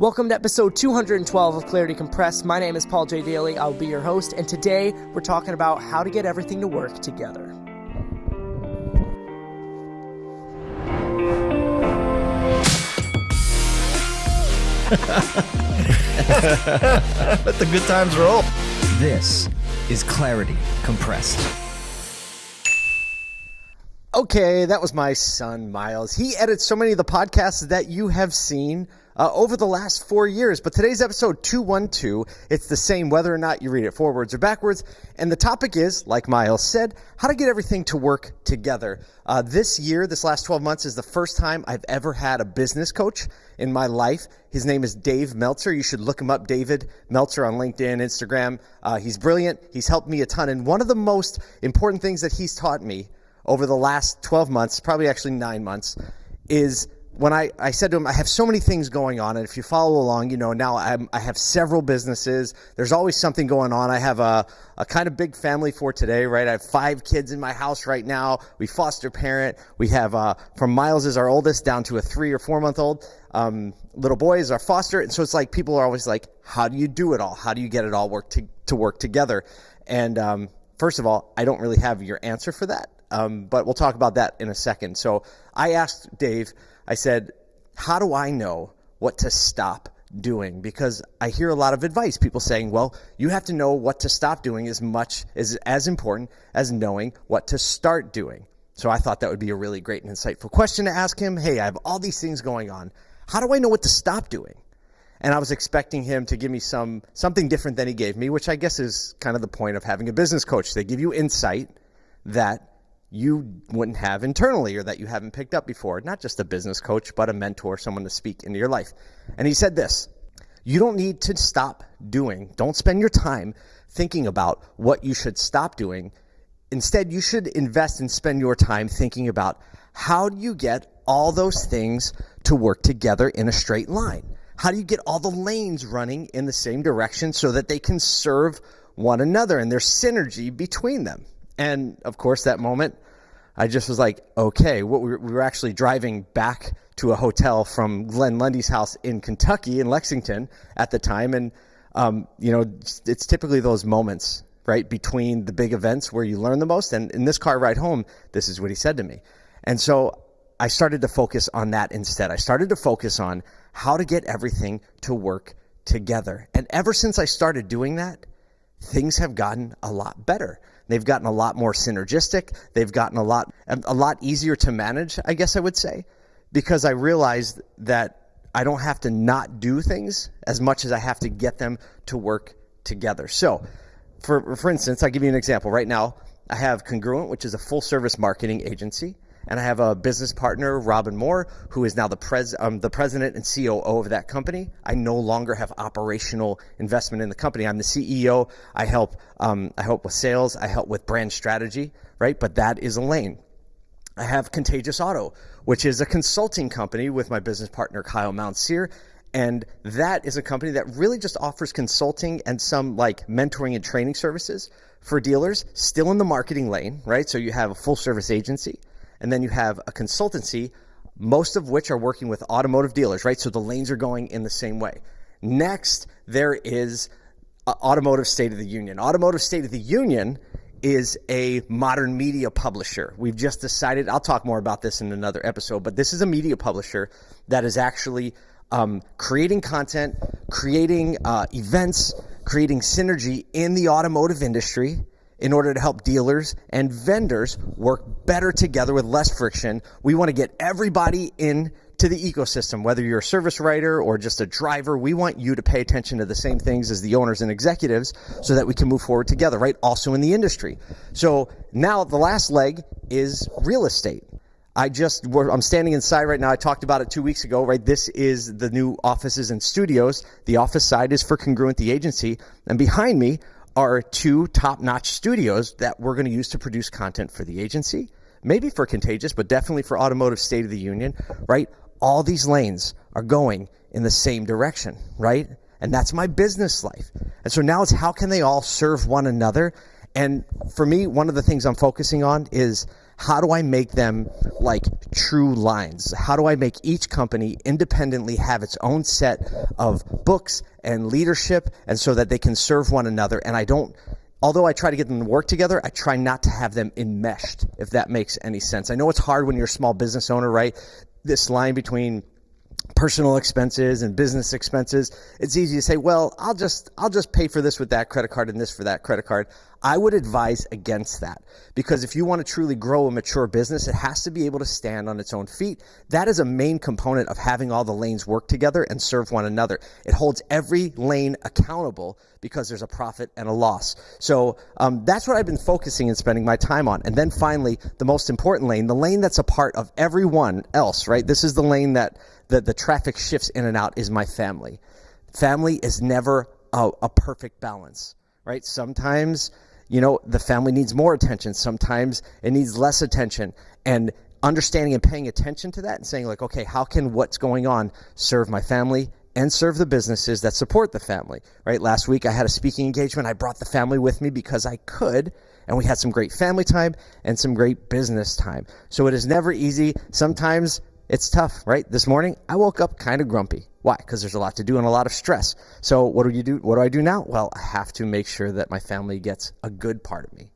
Welcome to episode 212 of Clarity Compressed. My name is Paul J. Daly. I'll be your host, and today we're talking about how to get everything to work together. Let the good times roll. This is Clarity Compressed. Okay, that was my son, Miles. He edits so many of the podcasts that you have seen uh, over the last four years. But today's episode 212, it's the same whether or not you read it forwards or backwards. And the topic is, like Miles said, how to get everything to work together. Uh, this year, this last 12 months, is the first time I've ever had a business coach in my life. His name is Dave Meltzer. You should look him up, David Meltzer, on LinkedIn, Instagram. Uh, he's brilliant. He's helped me a ton. And one of the most important things that he's taught me over the last 12 months, probably actually nine months, is when I, I said to him, I have so many things going on. And if you follow along, you know, now I'm, i have several businesses. There's always something going on. I have a, a kind of big family for today, right? I have five kids in my house right now. We foster parent. We have, uh, from Miles is our oldest down to a three or four month old. Um, little boy is our foster. And so it's like people are always like, how do you do it all? How do you get it all work to, to work together? And, um, first of all, I don't really have your answer for that. Um, but we'll talk about that in a second. So I asked Dave, I said, How do I know what to stop doing? Because I hear a lot of advice, people saying, Well, you have to know what to stop doing as much as as important as knowing what to start doing. So I thought that would be a really great and insightful question to ask him. Hey, I have all these things going on. How do I know what to stop doing? And I was expecting him to give me some something different than he gave me, which I guess is kind of the point of having a business coach. They give you insight that you wouldn't have internally or that you haven't picked up before. Not just a business coach, but a mentor, someone to speak into your life. And he said this You don't need to stop doing, don't spend your time thinking about what you should stop doing. Instead, you should invest and spend your time thinking about how do you get all those things to work together in a straight line? How do you get all the lanes running in the same direction so that they can serve one another and there's synergy between them? And of course, that moment, I just was like, okay, what we were, actually driving back to a hotel from Glenn Lundy's house in Kentucky, in Lexington at the time. And, um, you know, it's, typically those moments, right, between the big events where you learn the most. And in this car ride home, this is what he said to me. And so I started to focus on that instead. I started to focus on how to get everything to work together. And ever since I started doing that, things have gotten a lot better. They've gotten a lot more synergistic. They've gotten a lot a lot easier to manage, I guess I would say, because I realized that I don't have to not do things as much as I have to get them to work together. So, for for instance, I'll give you an example. Right now, I have Congruent, which is a full service marketing agency and I have a business partner, Robin Moore, who is now the pres um, the president and COO of that company. I no longer have operational investment in the company. I'm the CEO. I help um, I help with sales. I help with brand strategy, right? But that is a lane. I have Contagious Auto, which is a consulting company with my business partner Kyle Mountsier. And that is a company that really just offers consulting and some like mentoring and training services for dealers, still in the marketing lane, right? So you have a full service agency and then you have a consultancy, most of which are working with automotive dealers, right? So the lanes are going in the same way. Next, there is Automotive State of the Union. Automotive State of the Union is a modern media publisher. We've just decided, I'll talk more about this in another episode, but this is a media publisher that is actually um, creating content, creating uh, events, creating synergy in the automotive industry in order to help dealers and vendors work better together with less friction. We want to get everybody in to the ecosystem, whether you're a service writer or just a driver, we want you to pay attention to the same things as the owners and executives so that we can move forward together, right? Also in the industry. So now the last leg is real estate. I just, I'm standing inside right now. I talked about it two weeks ago, right? This is the new offices and studios. The office side is for Congruent, the agency. And behind me are two top notch studios that we're going to use to produce content for the agency, maybe for Contagious, but definitely for Automotive State of the Union, right? All these lanes are going in the same direction, right? And that's my business life. And so now it's how can they all serve one another? And for me, one of the things I'm focusing on is how do I make them like true lines? How do I make each company independently have its own set of books and leadership and so that they can serve one another? And I don't, although I try to get them to work together, I try not to have them enmeshed, if that makes any sense. I know it's hard when you're a small business owner, right? This line between personal expenses and business expenses it's easy to say well i'll just i'll just pay for this with that credit card and this for that credit card. I would advise against that because if you want to truly grow a mature business it has to be able to stand on its own feet. That is a main component of having all the lanes work together and serve one another. It holds every lane accountable because there's a profit and a loss. So um, that's what i've been focusing and spending my time on. And then finally the most important lane the lane that's a part of everyone else right? This is the lane that the, the traffic shifts in and out is my family. Family is never a, a perfect balance, right? Sometimes, you know, the family needs more attention. Sometimes it needs less attention. And understanding and paying attention to that and saying, like, okay, how can what's going on serve my family and serve the businesses that support the family, right? Last week I had a speaking engagement. I brought the family with me because I could, and we had some great family time and some great business time. So it is never easy. Sometimes it's tough, right? This morning, I woke up kind of grumpy. Why? Because there's a lot to do and a lot of stress. So what do you do? What do I do now? Well, I have to make sure that my family gets a good part of me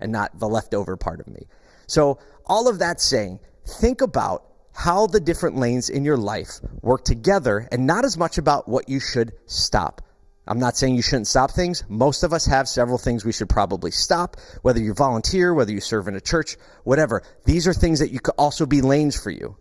and not the leftover part of me. So all of that saying, think about how the different lanes in your life work together and not as much about what you should stop. I'm not saying you shouldn't stop things. Most of us have several things we should probably stop, whether you volunteer, whether you serve in a church, whatever. These are things that you could also be lanes for you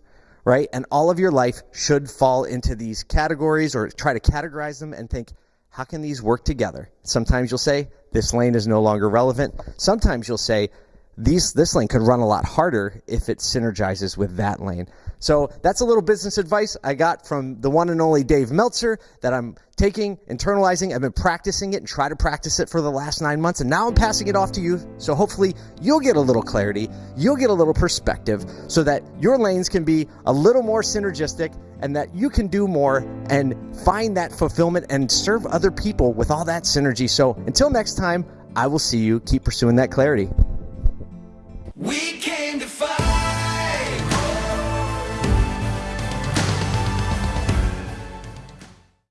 right? And all of your life should fall into these categories or try to categorize them and think, how can these work together? Sometimes you'll say, this lane is no longer relevant. Sometimes you'll say, these, this lane could run a lot harder if it synergizes with that lane. So that's a little business advice I got from the one and only Dave Meltzer that I'm taking, internalizing. I've been practicing it and try to practice it for the last nine months, and now I'm passing it off to you. So hopefully you'll get a little clarity, you'll get a little perspective, so that your lanes can be a little more synergistic and that you can do more and find that fulfillment and serve other people with all that synergy. So until next time, I will see you. Keep pursuing that clarity. We can